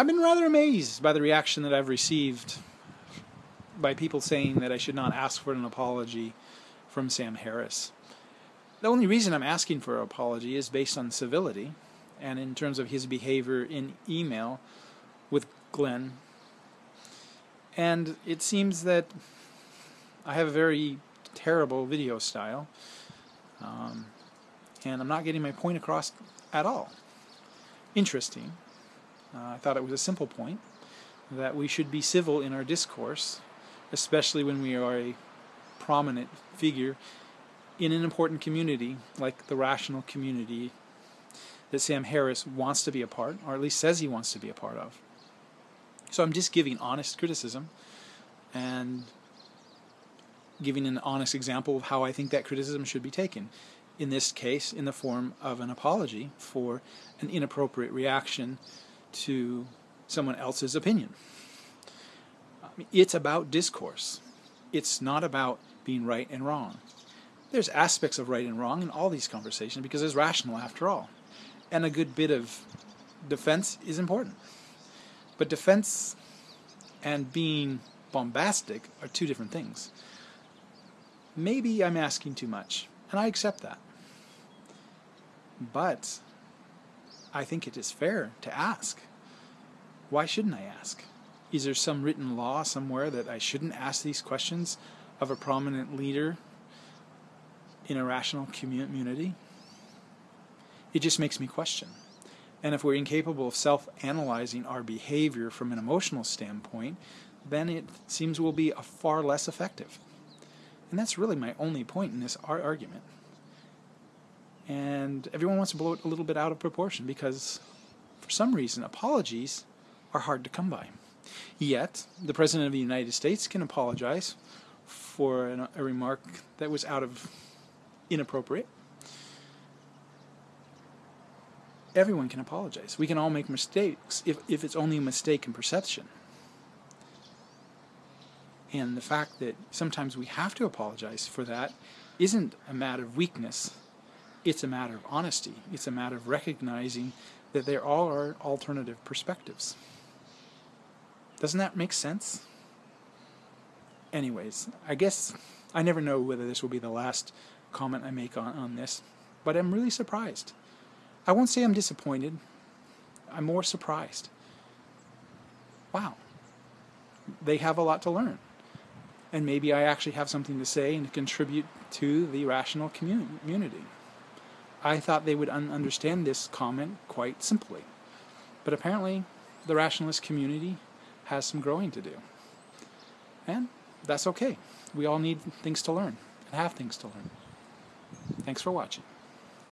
I've been rather amazed by the reaction that I've received by people saying that I should not ask for an apology from Sam Harris. The only reason I'm asking for an apology is based on civility and in terms of his behavior in email with Glenn. And it seems that I have a very terrible video style, um, and I'm not getting my point across at all. Interesting. Uh, I thought it was a simple point that we should be civil in our discourse, especially when we are a prominent figure in an important community like the rational community that Sam Harris wants to be a part, or at least says he wants to be a part of. So I'm just giving honest criticism and giving an honest example of how I think that criticism should be taken. In this case, in the form of an apology for an inappropriate reaction to someone else's opinion. It's about discourse. It's not about being right and wrong. There's aspects of right and wrong in all these conversations because it's rational after all. And a good bit of defense is important. But defense and being bombastic are two different things. Maybe I'm asking too much, and I accept that. But I think it is fair to ask. Why shouldn't I ask? Is there some written law somewhere that I shouldn't ask these questions of a prominent leader in a rational community? It just makes me question. And if we're incapable of self analyzing our behavior from an emotional standpoint, then it seems we'll be a far less effective. And that's really my only point in this argument. And everyone wants to blow it a little bit out of proportion because, for some reason, apologies are hard to come by. Yet, the President of the United States can apologize for an, a remark that was out of inappropriate. Everyone can apologize. We can all make mistakes if, if it's only a mistake in perception. And the fact that sometimes we have to apologize for that isn't a matter of weakness, it's a matter of honesty. It's a matter of recognizing that there are alternative perspectives. Doesn't that make sense? Anyways, I guess I never know whether this will be the last comment I make on, on this, but I'm really surprised. I won't say I'm disappointed, I'm more surprised. Wow, they have a lot to learn and maybe I actually have something to say and to contribute to the rational community. I thought they would un- understand this comment quite simply, but apparently the rationalist community has some growing to do. And that's okay. We all need things to learn and have things to learn. Thanks for watching.